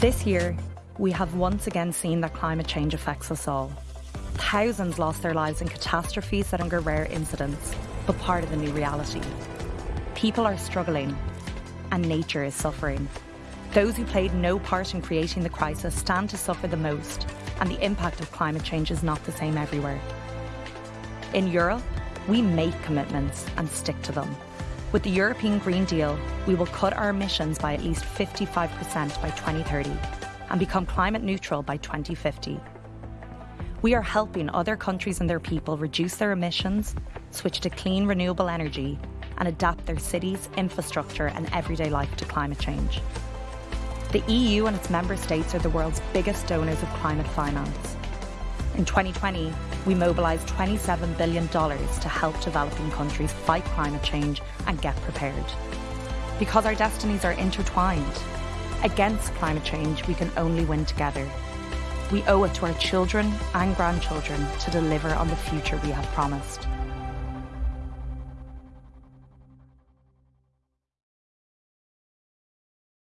This year, we have once again seen that climate change affects us all. Thousands lost their lives in catastrophes that are rare incidents, but part of the new reality. People are struggling, and nature is suffering. Those who played no part in creating the crisis stand to suffer the most, and the impact of climate change is not the same everywhere. In Europe, we make commitments and stick to them. With the European Green Deal, we will cut our emissions by at least 55% by 2030 and become climate neutral by 2050. We are helping other countries and their people reduce their emissions, switch to clean renewable energy, and adapt their cities, infrastructure, and everyday life to climate change. The EU and its member states are the world's biggest donors of climate finance. In 2020, we mobilised $27 billion to help developing countries fight climate change and get prepared. Because our destinies are intertwined, against climate change, we can only win together. We owe it to our children and grandchildren to deliver on the future we have promised.